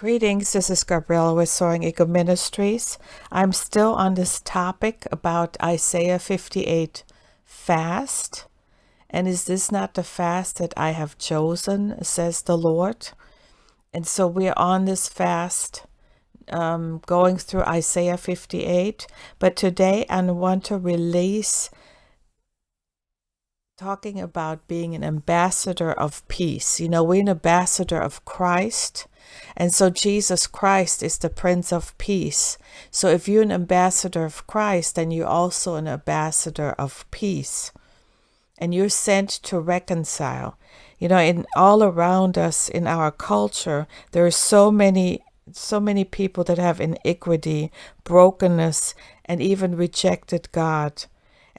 Greetings, this is Gabriella with Soaring Eagle Ministries. I'm still on this topic about Isaiah 58 fast. And is this not the fast that I have chosen, says the Lord? And so we're on this fast, um, going through Isaiah 58. But today I want to release talking about being an ambassador of peace. You know, we're an ambassador of Christ and so Jesus Christ is the Prince of Peace. So if you're an ambassador of Christ, then you're also an ambassador of peace. And you're sent to reconcile. You know, in all around us in our culture, there are so many so many people that have iniquity, brokenness, and even rejected God.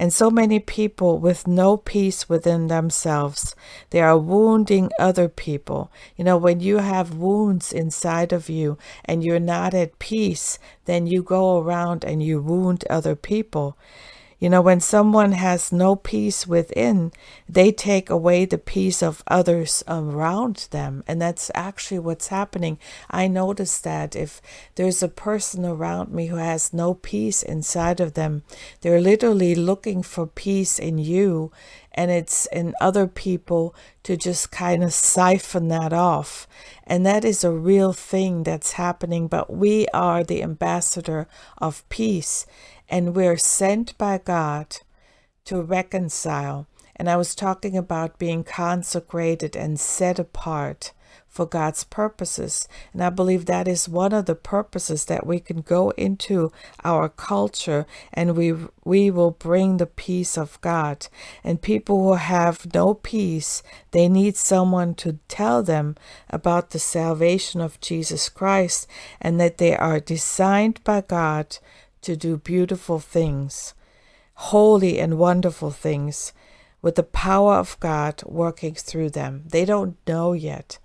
And so many people with no peace within themselves, they are wounding other people. You know, when you have wounds inside of you and you're not at peace, then you go around and you wound other people. You know, when someone has no peace within, they take away the peace of others around them. And that's actually what's happening. I notice that if there's a person around me who has no peace inside of them, they're literally looking for peace in you and it's in other people to just kind of siphon that off. And that is a real thing that's happening. But we are the ambassador of peace and we're sent by God to reconcile. And I was talking about being consecrated and set apart for God's purposes. And I believe that is one of the purposes that we can go into our culture and we we will bring the peace of God. And people who have no peace, they need someone to tell them about the salvation of Jesus Christ and that they are designed by God to do beautiful things, holy and wonderful things, with the power of God working through them. They don't know yet.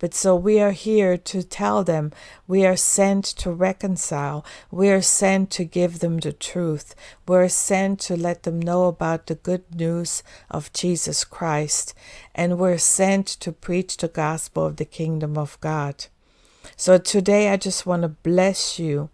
But so we are here to tell them we are sent to reconcile. We are sent to give them the truth. We're sent to let them know about the good news of Jesus Christ. And we're sent to preach the gospel of the kingdom of God. So today I just want to bless you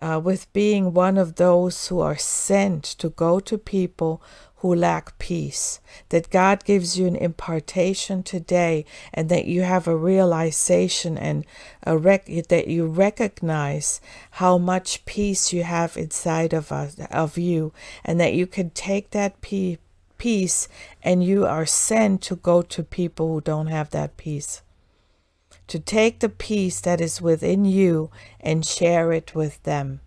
uh, with being one of those who are sent to go to people who lack peace. That God gives you an impartation today and that you have a realization and a rec- that you recognize how much peace you have inside of us, of you and that you can take that peace peace and you are sent to go to people who don't have that peace to take the peace that is within you and share it with them.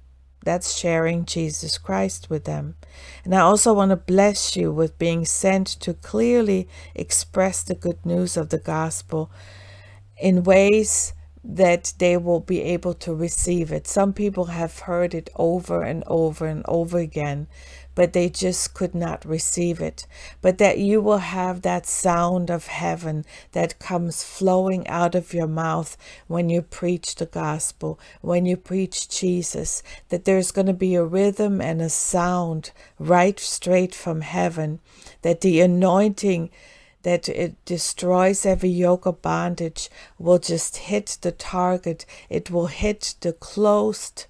That's sharing Jesus Christ with them. And I also want to bless you with being sent to clearly express the good news of the gospel in ways that they will be able to receive it. Some people have heard it over and over and over again, but they just could not receive it. But that you will have that sound of heaven that comes flowing out of your mouth when you preach the gospel, when you preach Jesus, that there's going to be a rhythm and a sound right straight from heaven, that the anointing that it destroys every yoke of bondage will just hit the target. It will hit the closed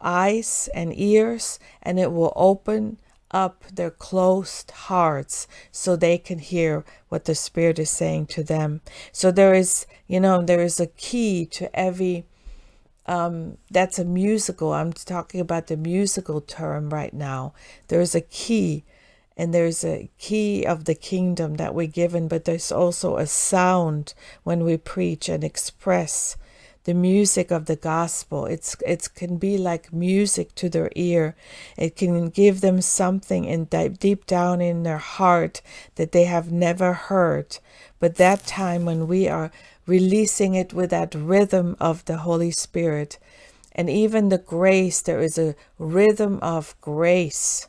eyes and ears and it will open up their closed hearts so they can hear what the spirit is saying to them. So there is you know there is a key to every um that's a musical. I'm talking about the musical term right now. There's a key and there's a key of the kingdom that we're given but there's also a sound when we preach and express the music of the gospel. It's it can be like music to their ear. It can give them something in deep down in their heart that they have never heard. But that time when we are releasing it with that rhythm of the Holy Spirit, and even the grace, there is a rhythm of grace.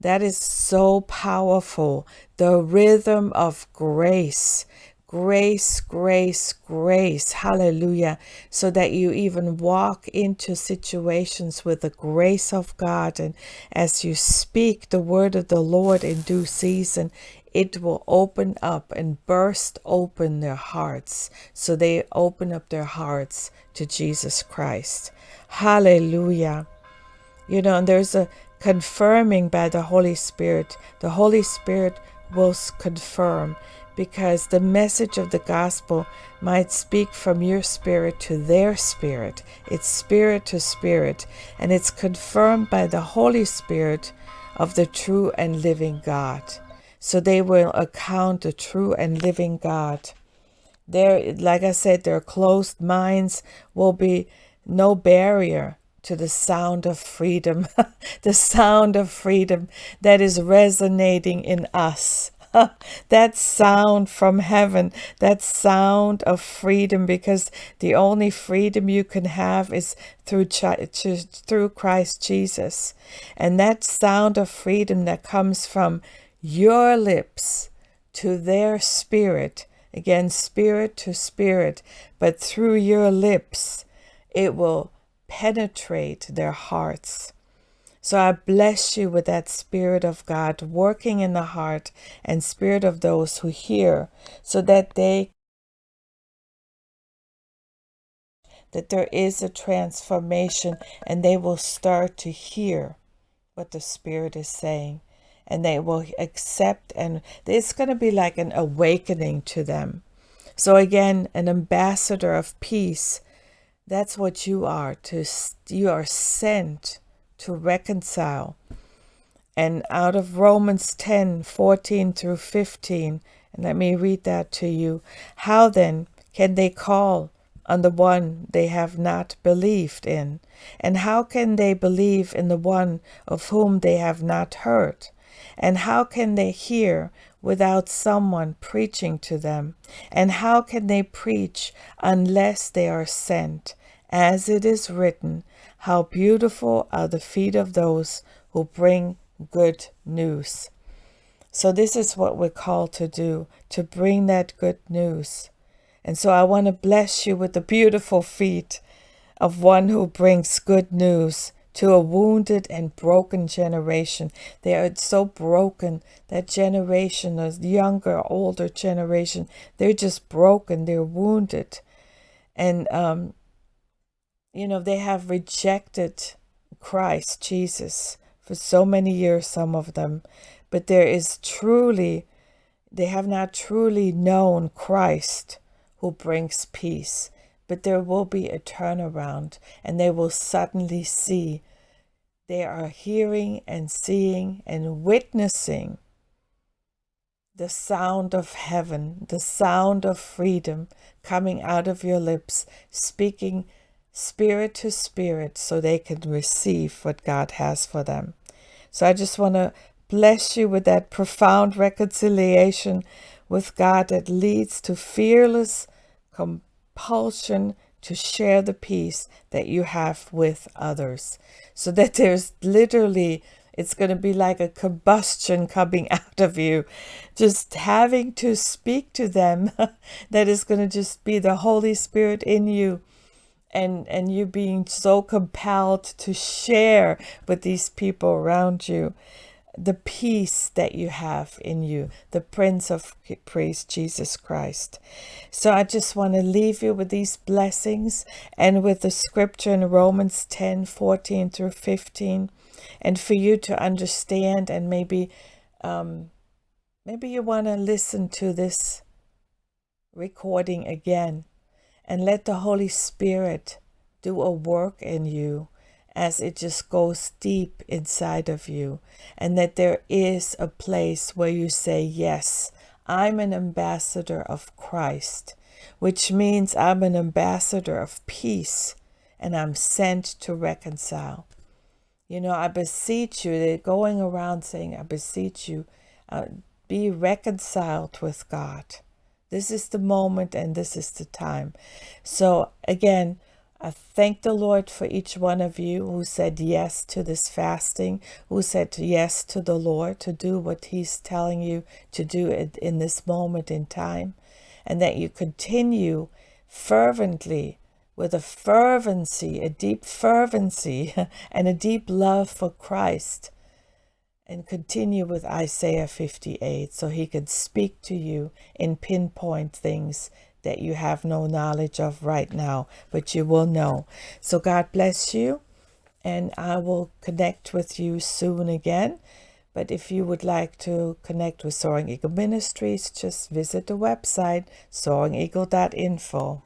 That is so powerful. The rhythm of grace grace, grace, grace. Hallelujah. So that you even walk into situations with the grace of God. And as you speak the word of the Lord in due season, it will open up and burst open their hearts. So they open up their hearts to Jesus Christ. Hallelujah. You know, and there's a confirming by the Holy Spirit. The Holy Spirit will confirm because the message of the gospel might speak from your spirit to their spirit. It's spirit to spirit, and it's confirmed by the Holy Spirit of the true and living God. So they will account the true and living God. There, like I said, their closed minds will be no barrier to the sound of freedom, the sound of freedom that is resonating in us. that sound from heaven, that sound of freedom, because the only freedom you can have is through, through Christ Jesus. And that sound of freedom that comes from your lips to their spirit, again, spirit to spirit, but through your lips, it will penetrate their hearts. So I bless you with that Spirit of God working in the heart and Spirit of those who hear, so that they that there is a transformation and they will start to hear what the Spirit is saying and they will accept and it's going to be like an awakening to them. So again, an ambassador of peace, that's what you are to you are sent to reconcile. And out of Romans 10 14 through 15, and let me read that to you. How then can they call on the one they have not believed in? And how can they believe in the one of whom they have not heard? And how can they hear without someone preaching to them? And how can they preach unless they are sent? As it is written, how beautiful are the feet of those who bring good news. So, this is what we're called to do to bring that good news. And so, I want to bless you with the beautiful feet of one who brings good news to a wounded and broken generation. They are so broken. That generation, the younger, older generation, they're just broken. They're wounded. And um, you know, they have rejected Christ Jesus for so many years, some of them, but there is truly, they have not truly known Christ who brings peace. But there will be a turnaround and they will suddenly see they are hearing and seeing and witnessing the sound of heaven, the sound of freedom coming out of your lips, speaking spirit to spirit so they can receive what God has for them. So I just want to bless you with that profound reconciliation with God that leads to fearless compulsion to share the peace that you have with others. So that there's literally, it's going to be like a combustion coming out of you, just having to speak to them. that is going to just be the Holy Spirit in you and and you being so compelled to share with these people around you the peace that you have in you, the Prince of Peace, Jesus Christ. So I just want to leave you with these blessings and with the scripture in Romans 10 14 through 15, and for you to understand and maybe. Um, maybe you want to listen to this recording again and let the Holy Spirit do a work in you as it just goes deep inside of you, and that there is a place where you say, Yes, I'm an ambassador of Christ, which means I'm an ambassador of peace and I'm sent to reconcile. You know, I beseech you, they're going around saying, I beseech you, uh, be reconciled with God. This is the moment and this is the time. So again, I thank the Lord for each one of you who said yes to this fasting, who said yes to the Lord to do what He's telling you to do in this moment in time, and that you continue fervently with a fervency, a deep fervency, and a deep love for Christ and continue with Isaiah 58 so he can speak to you and pinpoint things that you have no knowledge of right now, but you will know. So God bless you, and I will connect with you soon again. But if you would like to connect with Soaring Eagle Ministries, just visit the website soaringeagle.info.